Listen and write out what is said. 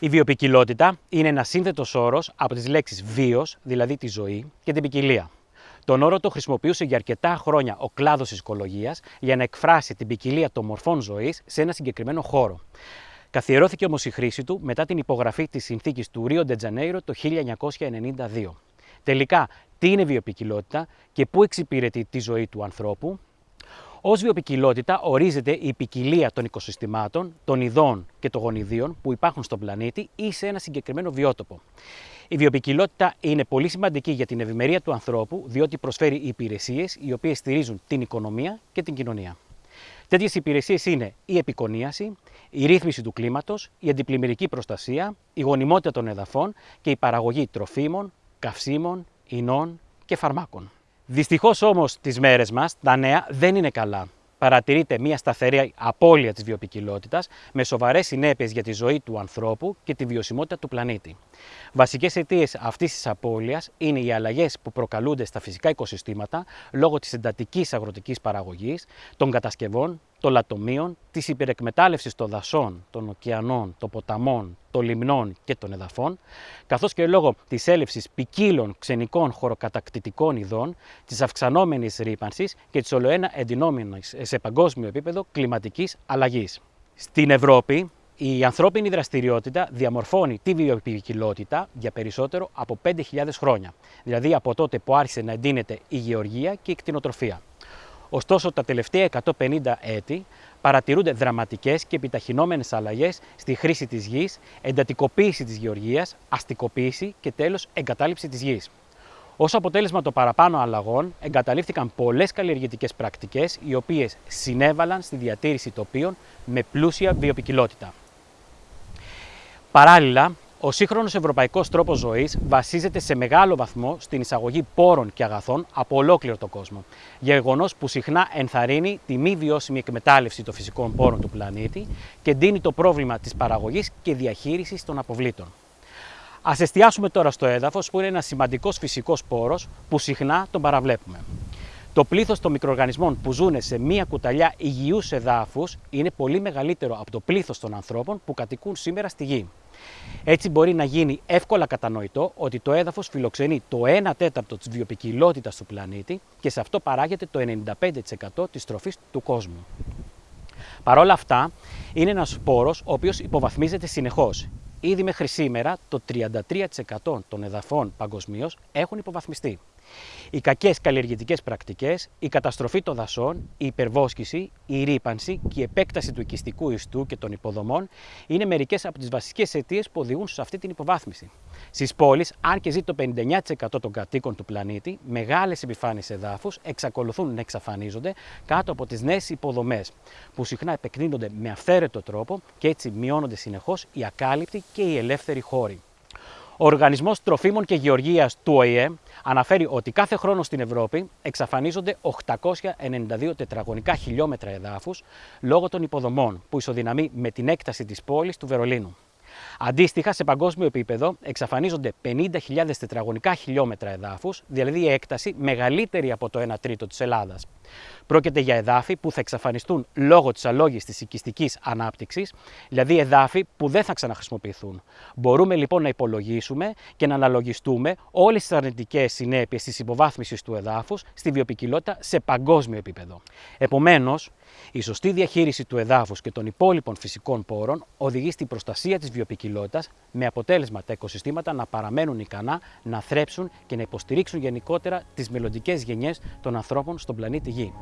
Η βιοπικιλότητα είναι ένας σύνθετος όρος από τις λέξεις βίος, δηλαδή τη ζωή, και την ποικιλία. Τον όρο το χρησιμοποιούσε για αρκετά χρόνια ο κλάδος τη οικολογία για να εκφράσει την ποικιλία των μορφών ζωής σε ένα συγκεκριμένο χώρο. Καθιερώθηκε όμως η χρήση του μετά την υπογραφή της συνθήκης του Ρίο Ντετζανέιρο το 1992. Τελικά, τι είναι βιοπικιλότητα και πού εξυπηρετεί τη ζωή του ανθρώπου, Ω βιοπικιλότητα ορίζεται η ποικιλία των οικοσυστημάτων, των ειδών και των γονιδίων που υπάρχουν στον πλανήτη ή σε ένα συγκεκριμένο βιότοπο. Η βιοπικιλότητα είναι πολύ σημαντική για την ευημερία του ανθρώπου, διότι προσφέρει υπηρεσίες οι οποίες στηρίζουν την οικονομία και την κοινωνία. Τέτοιες υπηρεσίες είναι η επικονίαση, η ρύθμιση του κλίματος, η αντιπλημμυρική προστασία, η γονιμότητα των εδαφών και η παραγωγή τροφίμων, καυσίμων, ινών και φαρμάκων. Δυστυχώς όμως τις μέρες μας τα νέα δεν είναι καλά. Παρατηρείται μια σταθερή απώλεια της βιοπικιλότητας με σοβαρές συνέπειες για τη ζωή του ανθρώπου και τη βιωσιμότητα του πλανήτη. Βασικές αιτίες αυτής της απώλειας είναι οι αλλαγές που προκαλούνται στα φυσικά οικοσυστήματα λόγω της εντατικής αγροτικής παραγωγής, των κατασκευών, των λατομείων, της υπερεκμετάλλευσης των δασών, των ωκεανών, των ποταμών, των λιμνών και των εδαφών, καθώς και λόγω της έλευση ποικίλων ξενικών χωροκατακτητικών ειδών, της αυξανόμενης ρήπανσης και της ολοένα εντυνόμενης σε παγκόσμιο επίπεδο κλιματικής αλλαγής. Στην Ευρώπη, η ανθρώπινη δραστηριότητα διαμορφώνει τη βιοποικιλότητα για περισσότερο από 5.000 χρόνια, δηλαδή από τότε που άρχισε να εντείνεται η γεωργία και η κτηνοτροφία. Ωστόσο, τα τελευταία 150 έτη παρατηρούνται δραματικές και επιταχυνόμενες αλλαγές στη χρήση της γης, εντατικοποίηση της γεωργίας, αστικοποίηση και τέλος εγκατάλειψη της γης. Ω αποτέλεσμα των παραπάνω αλλαγών, εγκαταλείφθηκαν πολλές καλλιεργητικές πρακτικές, οι οποίες συνέβαλαν στη διατήρηση τοπίων με πλούσια βιοπικιλότητα. Παράλληλα, ο σύγχρονος ευρωπαϊκός τρόπος ζωής βασίζεται σε μεγάλο βαθμό στην εισαγωγή πόρων και αγαθών από ολόκληρο τον κόσμο. Γεγονός που συχνά ενθαρρύνει τη μη βιώσιμη εκμετάλλευση των φυσικών πόρων του πλανήτη και ντύνει το πρόβλημα της παραγωγής και διαχείρισης των αποβλήτων. Α εστιάσουμε τώρα στο έδαφος, που είναι ένας σημαντικός φυσικός πόρος που συχνά τον παραβλέπουμε. Το πλήθος των μικροοργανισμών που ζουν σε μία κουταλιά υγιούς εδάφους είναι πολύ μεγαλύτερο από το πλήθος των ανθρώπων που κατοικούν σήμερα στη γη. Έτσι μπορεί να γίνει εύκολα κατανοητό ότι το έδαφος φιλοξενεί το 1 τέταρτο της βιοπικιλότητας του πλανήτη και σε αυτό παράγεται το 95% της τροφής του κόσμου. Παρ' όλα αυτά, είναι ένας σπόρος ο οποίος υποβαθμίζεται συνεχώς. Ήδη μέχρι σήμερα το 33% των εδαφών παγκοσμίως έχουν υποβαθμιστεί. Οι κακές καλλιεργητικές πρακτικές, η καταστροφή των δασών, η υπερβόσκηση, η ρήπανση και η επέκταση του οικιστικού ιστού και των υποδομών είναι μερικές από τις βασικές αιτίες που οδηγούν σε αυτή την υποβάθμιση. Στις πόλεις, αν και ζει το 59% των κατοίκων του πλανήτη, μεγάλες επιφάνειες εδάφους εξακολουθούν να εξαφανίζονται κάτω από τις νέες υποδομές, που συχνά επεκρίνονται με αυθαίρετο τρόπο και έτσι μειώνονται συνεχώς οι ακάλυπτοι και οι ελεύθεροι χώροι. Ο Οργανισμός Τροφίμων και Γεωργίας του ΟΗΕ αναφέρει ότι κάθε χρόνο στην Ευρώπη εξαφανίζονται 892 τετραγωνικά χιλιόμετρα εδάφους λόγω των υποδομών που ισοδυναμεί με την έκταση της πόλης του Βερολίνου. Αντίστοιχα, σε παγκόσμιο επίπεδο εξαφανίζονται 50.000 τετραγωνικά χιλιόμετρα εδάφους, δηλαδή η έκταση μεγαλύτερη από το 1 τρίτο της Ελλάδας. Πρόκειται για εδάφη που θα εξαφανιστούν λόγω της αλόγης της οικιστικής ανάπτυξης, δηλαδή εδάφη που δεν θα ξαναχρησιμοποιηθούν. Μπορούμε λοιπόν να υπολογίσουμε και να αναλογιστούμε όλες τις αρνητικές συνέπειες της υποβάθμισης του εδάφους στη βιοπικιλότητα σε παγκόσμιο επίπεδο. Επομένως, η σωστή διαχείριση του εδάφους και των υπόλοιπων φυσικών πόρων οδηγεί στην προστασία της βιοπικιλότητας με αποτέλεσμα τα οικοσυστήματα να παραμένουν ικανά να θρέψουν και να υποστηρίξουν γενικότερα τις μελλοντικές γενιές των ανθρώπων στον πλανήτη 예.